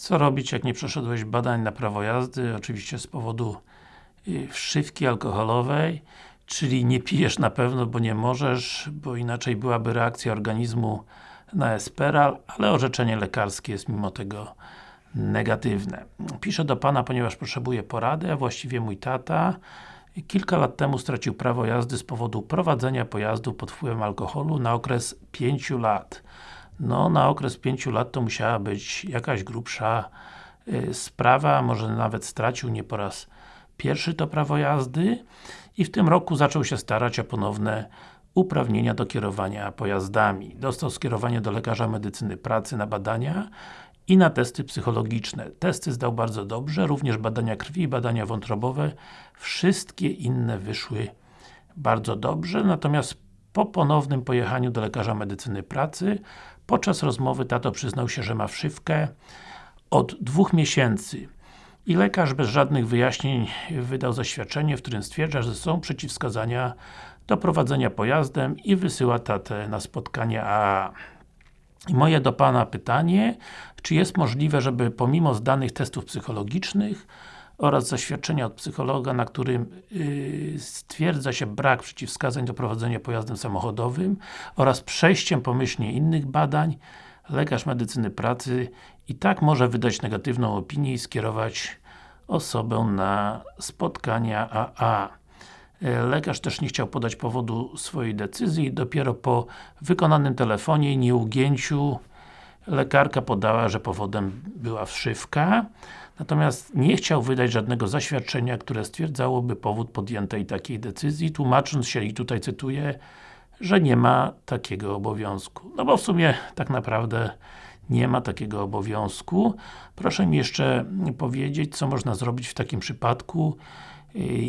Co robić, jak nie przeszedłeś badań na prawo jazdy? Oczywiście z powodu y, wszywki alkoholowej, czyli nie pijesz na pewno, bo nie możesz, bo inaczej byłaby reakcja organizmu na Esperal, ale orzeczenie lekarskie jest mimo tego negatywne. Piszę do Pana, ponieważ potrzebuję porady, a właściwie mój tata kilka lat temu stracił prawo jazdy z powodu prowadzenia pojazdu pod wpływem alkoholu na okres 5 lat. No, na okres 5 lat to musiała być jakaś grubsza y, sprawa, może nawet stracił nie po raz pierwszy to prawo jazdy i w tym roku zaczął się starać o ponowne uprawnienia do kierowania pojazdami. Dostał skierowanie do lekarza medycyny pracy na badania i na testy psychologiczne. Testy zdał bardzo dobrze, również badania krwi, badania wątrobowe. Wszystkie inne wyszły bardzo dobrze, natomiast po ponownym pojechaniu do lekarza medycyny pracy, podczas rozmowy tato przyznał się, że ma wszywkę od dwóch miesięcy i lekarz bez żadnych wyjaśnień wydał zaświadczenie, w którym stwierdza, że są przeciwwskazania do prowadzenia pojazdem i wysyła tatę na spotkanie AA. I moje do Pana pytanie, czy jest możliwe, żeby pomimo zdanych testów psychologicznych oraz zaświadczenia od psychologa, na którym yy, stwierdza się brak przeciwwskazań do prowadzenia pojazdem samochodowym oraz przejściem pomyślnie innych badań, lekarz medycyny pracy i tak może wydać negatywną opinię i skierować osobę na spotkania AA. E, lekarz też nie chciał podać powodu swojej decyzji, dopiero po wykonanym telefonie i nieugięciu lekarka podała, że powodem była wszywka, natomiast nie chciał wydać żadnego zaświadczenia, które stwierdzałoby powód podjętej takiej decyzji, tłumacząc się, i tutaj cytuję, że nie ma takiego obowiązku. No bo w sumie tak naprawdę nie ma takiego obowiązku. Proszę mi jeszcze powiedzieć, co można zrobić w takim przypadku,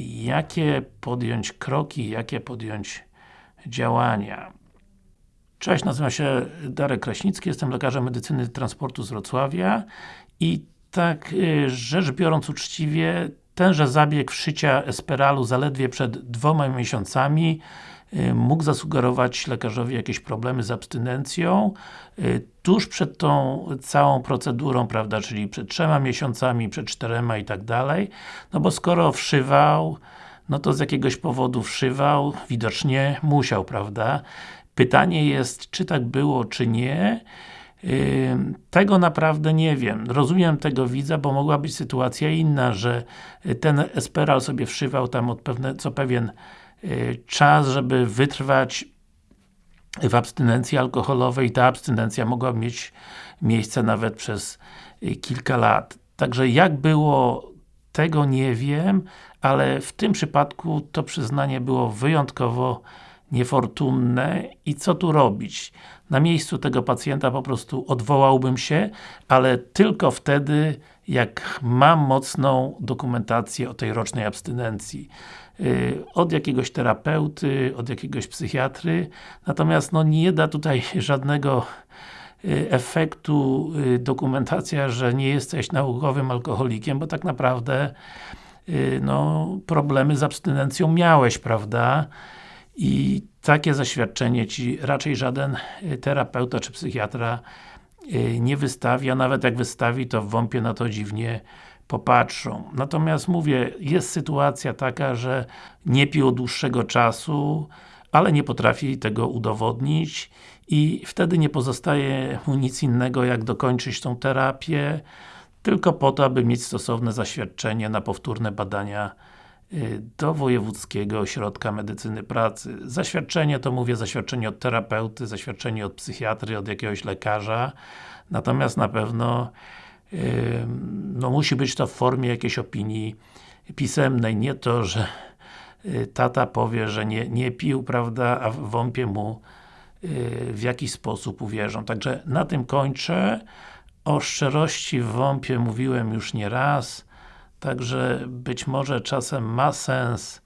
jakie podjąć kroki, jakie podjąć działania. Cześć, nazywam się Darek Kraśnicki, jestem lekarzem medycyny transportu z Wrocławia i tak y, rzecz biorąc uczciwie, tenże zabieg wszycia esperalu zaledwie przed dwoma miesiącami y, mógł zasugerować lekarzowi jakieś problemy z abstynencją y, tuż przed tą całą procedurą, prawda, czyli przed trzema miesiącami, przed czterema i tak dalej, no bo skoro wszywał, no to z jakiegoś powodu wszywał, widocznie musiał, prawda? Pytanie jest, czy tak było, czy nie. Tego naprawdę nie wiem. Rozumiem tego widza, bo mogła być sytuacja inna, że ten Esperal sobie wszywał tam od pewne, co pewien y, czas, żeby wytrwać w abstynencji alkoholowej. Ta abstynencja mogła mieć miejsce nawet przez y, kilka lat. Także jak było, tego nie wiem, ale w tym przypadku to przyznanie było wyjątkowo niefortunne i co tu robić? Na miejscu tego pacjenta po prostu odwołałbym się, ale tylko wtedy, jak mam mocną dokumentację o tej rocznej abstynencji. Yy, od jakiegoś terapeuty, od jakiegoś psychiatry, natomiast no nie da tutaj żadnego yy, efektu yy, dokumentacja, że nie jesteś naukowym alkoholikiem, bo tak naprawdę no, problemy z abstynencją miałeś, prawda? I takie zaświadczenie Ci raczej żaden y, terapeuta czy psychiatra y, nie wystawi, a nawet jak wystawi, to w WOMP-ie na to dziwnie popatrzą. Natomiast mówię, jest sytuacja taka, że nie pił od dłuższego czasu, ale nie potrafi tego udowodnić i wtedy nie pozostaje mu nic innego, jak dokończyć tą terapię, tylko po to, aby mieć stosowne zaświadczenie na powtórne badania do Wojewódzkiego Ośrodka Medycyny Pracy. Zaświadczenie to mówię, zaświadczenie od terapeuty, zaświadczenie od psychiatry, od jakiegoś lekarza, natomiast na pewno yy, no musi być to w formie jakiejś opinii pisemnej, nie to, że yy, tata powie, że nie, nie pił, prawda, a w WOMP-ie mu w jakiś sposób uwierzą. Także na tym kończę. O szczerości w WOMP-ie mówiłem już nie raz. Także być może czasem ma sens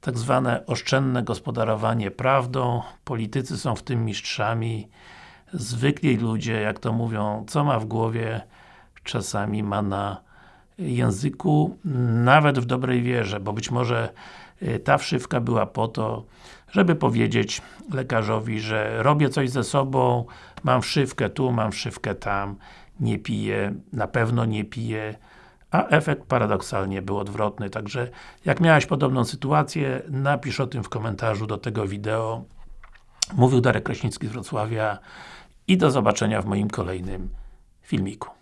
tak zwane oszczędne gospodarowanie prawdą. Politycy są w tym mistrzami. Zwykli ludzie, jak to mówią, co ma w głowie, czasami ma na języku, nawet w dobrej wierze, bo być może y, ta wszywka była po to, żeby powiedzieć lekarzowi, że robię coś ze sobą, mam wszywkę tu, mam wszywkę tam. nie pije, na pewno nie pije, a efekt paradoksalnie był odwrotny. Także, jak miałeś podobną sytuację, napisz o tym w komentarzu do tego wideo. Mówił Darek Kraśnicki z Wrocławia i do zobaczenia w moim kolejnym filmiku.